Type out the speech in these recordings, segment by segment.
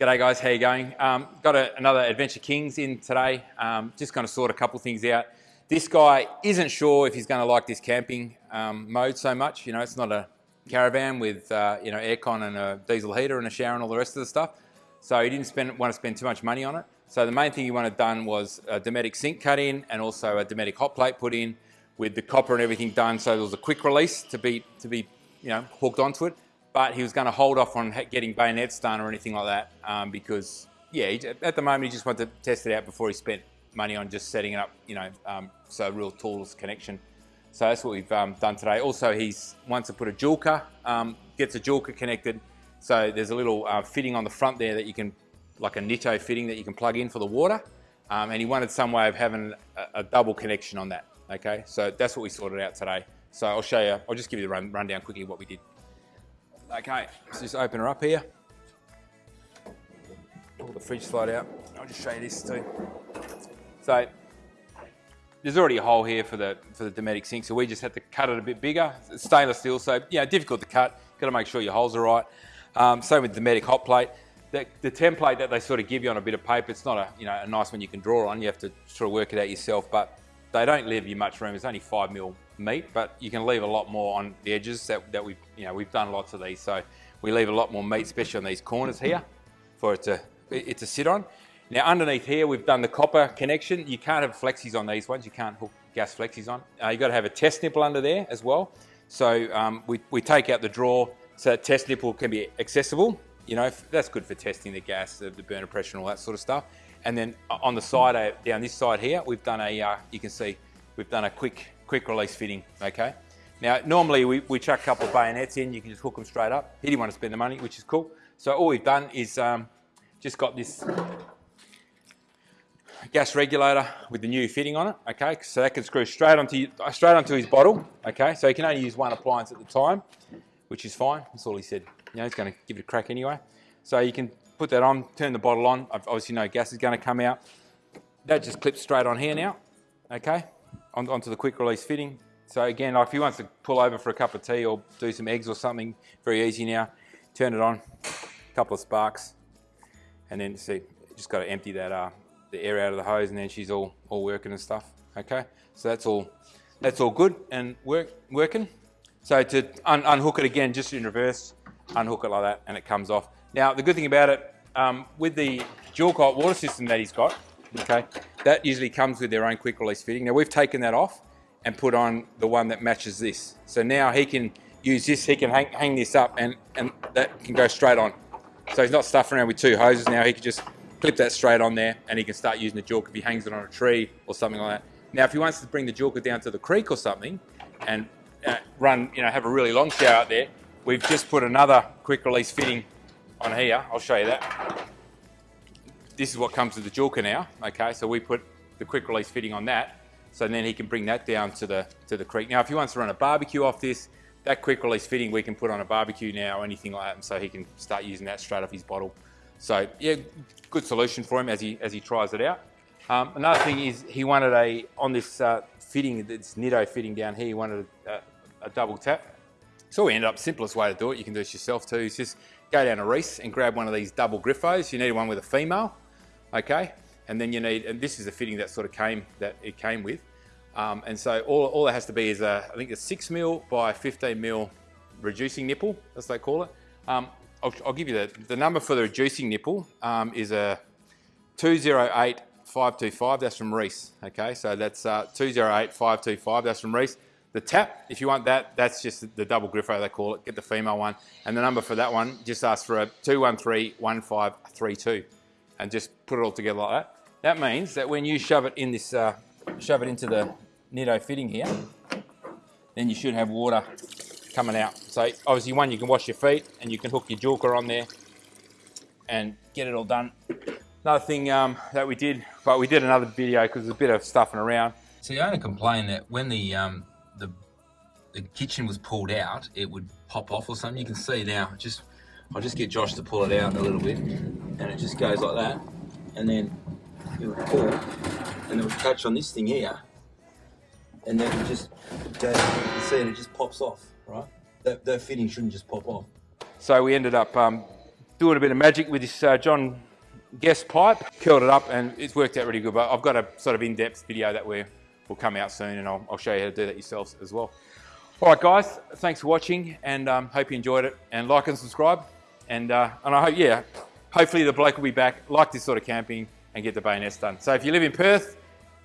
G'day guys, how you going? Um, got a, another Adventure Kings in today. Um, just going to sort a couple things out. This guy isn't sure if he's going to like this camping um, mode so much. You know, it's not a caravan with uh, you know aircon and a diesel heater and a shower and all the rest of the stuff. So he didn't spend, want to spend too much money on it. So the main thing he wanted done was a Dometic sink cut in and also a Dometic hot plate put in with the copper and everything done. So there was a quick release to be to be you know hooked onto it but he was going to hold off on getting bayonets done or anything like that um, because, yeah, he, at the moment he just wanted to test it out before he spent money on just setting it up, you know, um, so real tools connection. So that's what we've um, done today. Also, he's wants to put a Joolca, um, gets a Joolca connected. So there's a little uh, fitting on the front there that you can, like a Nitto fitting that you can plug in for the water. Um, and he wanted some way of having a, a, double connection on that. Okay, so that's what we sorted out today. So I'll show you, I'll just give you the run, rundown quickly what we did. Okay, let's just open her up here. Pull the fridge slide out. I'll just show you this too. So there's already a hole here for the for the Dometic sink, so we just had to cut it a bit bigger. It's stainless steel, so yeah, difficult to cut. Got to make sure your holes are right. Um, same with the Dometic hot plate. The, the, template that they sort of give you on a bit of paper, it's not a you know a nice one you can draw on. You have to sort of work it out yourself, but they don't leave you much room. It's only five mil meat, but you can leave a lot more on the edges that, that we've, you know, we've done lots of these. So we leave a lot more meat, especially on these corners here for it to, it to sit on. Now underneath here, we've done the copper connection. You can't have flexis on these ones. You can't hook gas flexis on. Uh, you've got to have a test nipple under there as well. So um, we, we take out the drawer so that test nipple can be accessible. You know, that's good for testing the gas, the, the burner pressure and all that sort of stuff. And then on the side, uh, down this side here, we've done a, uh, you can see, we've done a quick quick release fitting, okay? Now, normally we, we chuck a couple of bayonets in, you can just hook them straight up. He didn't want to spend the money, which is cool. So all we've done is um, just got this gas regulator with the new fitting on it, okay? So that can screw straight onto, straight onto his bottle, okay? So he can only use one appliance at the time, which is fine. That's all he said. You know, he's going to give it a crack anyway. So you can put that on, turn the bottle on. Obviously no gas is going to come out. That just clips straight on here now, okay? On, onto the quick release fitting. So again, like if he wants to pull over for a cup of tea or do some eggs or something, very easy now. Turn it on, a couple of sparks, and then see, just got to empty that uh, the air out of the hose, and then she's all all working and stuff. Okay, so that's all that's all good and work working. So to un unhook it again, just in reverse, unhook it like that, and it comes off. Now the good thing about it, um, with the dual hot water system that he's got, okay, that usually comes with their own quick release fitting. Now we've taken that off and put on the one that matches this. So now he can use this, he can hang, hang this up and, and that can go straight on. So he's not stuffing around with two hoses now, he can just clip that straight on there and he can start using the Joolca if he hangs it on a tree or something like that. Now if he wants to bring the Joolca down to the creek or something and uh, run, you know, have a really long shower out there, we've just put another quick release fitting on here. I'll show you that this is what comes with the Joolca now, okay? So we put the quick release fitting on that, so then he can bring that down to the, to the creek. Now, if he wants to run a barbecue off this, that quick release fitting we can put on a barbecue now or anything like that, and so he can start using that straight off his bottle. So yeah, good solution for him as he, as he tries it out. Um, another thing is he wanted a, on this uh, fitting, this Nitto fitting down here, he wanted a, a double tap. So we ended up, simplest way to do it, you can do this yourself too, is just go down to Reece and grab one of these double Griffos. You need one with a female okay? And then you need, and this is the fitting that sort of came, that it came with. Um, and so all, all it has to be is a, I think a six mil by 15 mil reducing nipple, as they call it. Um, I'll, I'll, give you the, the number for the reducing nipple um, is a 208525, that's from Reece, okay? So that's uh, 208525, that's from Reece. The tap, if you want that, that's just the double griffo they call it, get the female one. And the number for that one, just ask for a 2131532 and just put it all together like that. That means that when you shove it in this, uh, shove it into the Nitto fitting here, then you should have water coming out. So obviously one, you can wash your feet and you can hook your Joolca on there and get it all done. Another thing um, that we did, but we did another video because there's a bit of stuffing around. So the owner complained that when the, um, the, the kitchen was pulled out, it would pop off or something. You can see now, just I'll just get Josh to pull it out a little bit and it just goes like that and then it would pull and it would catch on this thing here and then it just goes, you can see it, it just pops off, right? That, that fitting shouldn't just pop off. So we ended up um, doing a bit of magic with this uh, John Guest pipe, curled it up and it's worked out really good. But I've got a sort of in-depth video that we will come out soon and I'll, I'll, show you how to do that yourselves as well. All right, guys, thanks for watching and um, hope you enjoyed it and like and subscribe. And, uh, and I hope, yeah, hopefully the bloke will be back, like this sort of camping and get the bayonets done. So if you live in Perth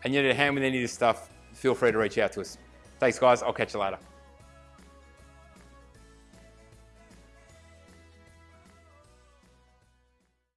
and you need a hand with any of this stuff, feel free to reach out to us. Thanks, guys. I'll catch you later.